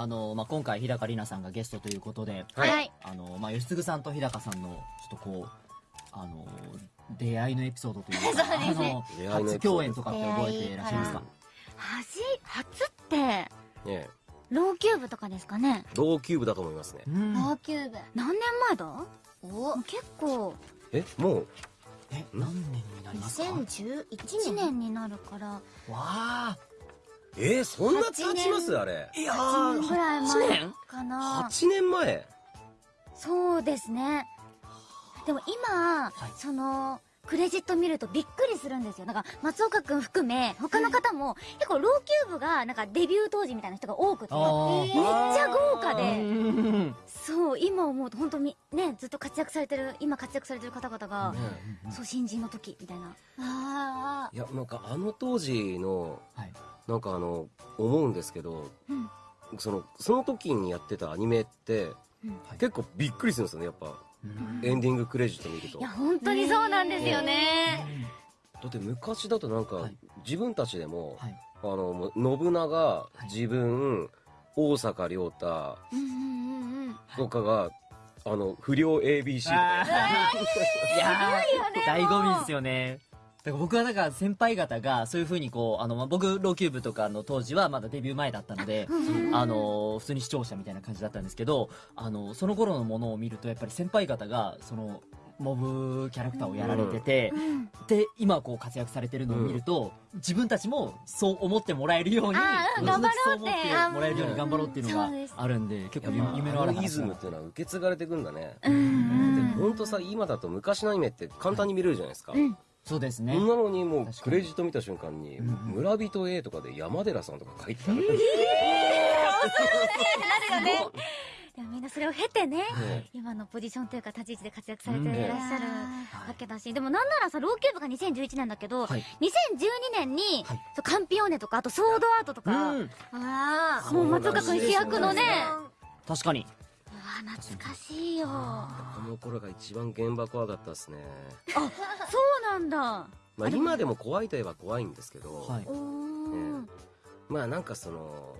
あの、まあ、今回日高里菜さんがゲストということで、はい。はい。あの、まあ、吉嗣さんと日高さんの、ちょっとこう、あの、出会いのエピソードというか、そうですねあの、初共演とかって覚えていらっしゃいますか？はじ、初って、ねえロウきゅーぶとかですかね？ロウきゅーぶだと思いますね。うん。ロウきゅーぶ。何年前だ？お結構、え、もう、え、何年になりますか？わ2011 1年。年になるから、あえー、そんな経ちます？あれ。いや1年ぐらい8前年かな。8年前？そうですね。でも今、いその、クレジット見るとびっくりするんですよ。なんか、松岡くん含め、他の方も、結構ローキューブが、なんかデビュー当時みたいな人が多くて、めっちゃ豪華うで、んそう、今思うと本当に、ね、ずっと活躍されてる、今活躍されてる方々が、そう、新人の時、みたいな。あいや、なんかあの当時の、はい。なんかあの、思うんですけど、うん。その、その時にやってたアニメって、うん結構びっくりするんですよね、やっぱ。うんエンディングクレジット見ると。いや、だ本当にそうなんですよね。って昔だとなんか、はい自分たちでも、はい。あの、信長、い自分、大阪亮太うんうんうんうん。とかが、あの、不良 ABC とかいやー、醍醐味ですよね。だから僕はなんか先輩方がそういう風にこう、あの、まあ、僕、ローキューブとかの当時はまだデビュー前だったので、あの、普通に視聴者みたいな感じだったんですけど、あの、その頃のものを見るとやっぱり先輩方が、その、モブキャラクターをやられてて、うん。で、今こう活躍されてるのを見ると、自分たちもそう思ってもらえるように、頑張ろうって。そう思ってもらえるように頑張ろうっていうのがあるんで、結構やっぱ夢のあるイズムっていうのは受け継がれていくんだね。うんうんほん。とさ、今だと昔のアニメって簡単に見れるじゃないですか。うんそうですね。そんなのにもうクレジット見た瞬間に、村人 A とかで山寺さんとか書いてある。なるよね。いや、みんなそれを経てね、ね今のポジションというか立ち位置で活躍されていらっしゃるはいわけだし、でもなんならさ、ローキューブが2011年だけど、はい2012年に、はいそうカンピオーネとか、あとソードアートとか、うん。あ。あもう松岡くん主役のね、確かに。懐かしいよ。この頃が一番現場怖かったですね。そうなんだ。まあ今でも怖いといえば怖いんですけど、はい。まあなんかその、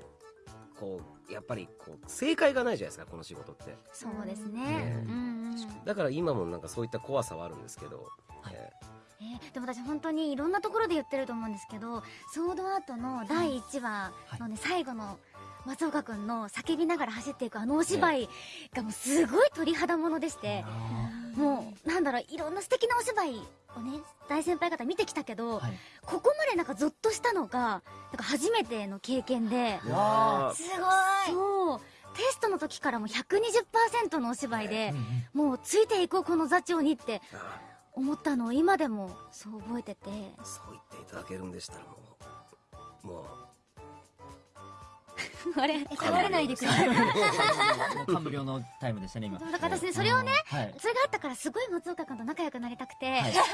こう、やっぱりこう、正解がないじゃないですか、この仕事って。そうですね。ねうんうん。だから今もなんかそういった怖さはあるんですけど、はいええーでも私本当にいろんなところで言ってると思うんですけど、ソードアートの第1話のね、最後の松岡くんの叫びながら走っていくあのお芝居がもうすごい鳥肌ものでして、もうなんだろう、いろんな素敵なお芝居をね、大先輩方見てきたけど、はい。ここまでなんかゾッとしたのが、なんか初めての経験で、すごい。そう、テストの時からもう120%のお芝居で、もうついていこうこの座長にってあ思ったのを今でもそう覚えてて、そう言っていただけるんでしたらもう、もう、あれ怒られないでくれ。もう感無量のタイムでしたね、今。だから私ね、それをね、はい。それがあったからすごい松岡君と仲良くなりたくて、はいめっちゃ距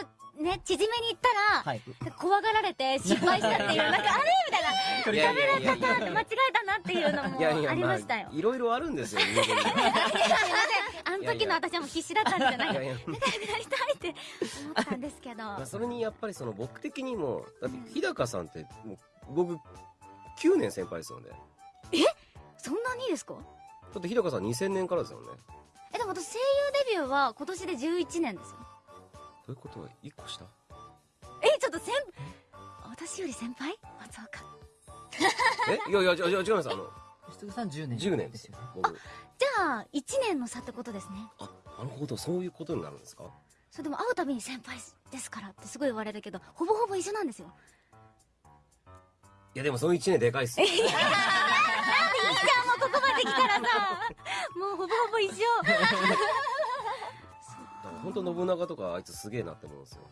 離をね、縮めに行ったら、はい。怖がられて失敗したっていう、なんかあれ？みたいな、いやいやいやいパターンって間違えたなっていうのもありましたよ。あ、いろいろあるんですよ。あの時の私はもう必死だったんじゃないいやいや仲良くなりたいって思ったんですけど。まあそれにやっぱりその僕的にも、だって日高さんって、もう僕、9年先輩ですよね。そんなにですか？だって日高さん2000年からですよね。どえ、でも私声優デビューは今年で11年ですよ。ういうこと？は1個下？え、ちょっと先、私より先輩？松岡。え？いやいや、じゃ違います。あの、吉嗣さん10年。10年ですよ。僕。じゃあ、1年の差ってことですね。あ、なるほど、そういうことになるんですか？それでも会うたびに先輩ですからってすごい言われるけど、ほぼほぼ一緒なんですよ。いや、でもその1年でかいっすよ。ここまで来たらさ、もうほぼほぼ一緒。だから本当信長とかあいつすげえなって思うんですよ。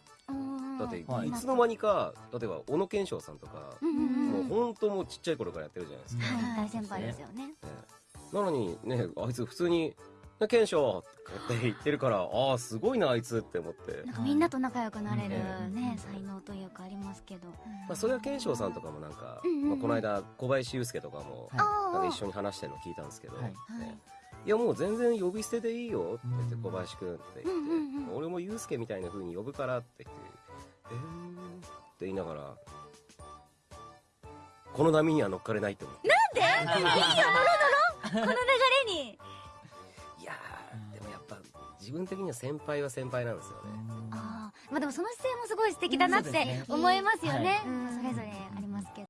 だって、はいいつの間にか、例えば、小野賢章さんとか、うんうんうん。もう本当もうちっちゃい頃からやってるじゃないですか。はい、大先輩ですよね。ええなのにね、あいつ普通に、ね賢章って言ってるから、ああ、すごいな、あいつって思って。なんかみんなと仲良くなれるうん。ね、才能というかありますけど。まあ、それは賢章さんとかもなんか、うんうんうん。まあ、この間、小林祐介とかも、かあ一緒に話してるの聞いたんですけど、はい。ね。い。やもう全然呼び捨てでいいよって言って、うん。小林くんって言って、うんうんうん。俺も祐介みたいな風に呼ぶからって言って、えーって言いながら、この波には乗っかれないって思って。なんで？いいよ乗ろう乗ろうこの流れ自分的には先輩は先輩なんですよね。ああまあでもその姿勢もすごい素敵だなって思いますよね、うんそれぞれありますけど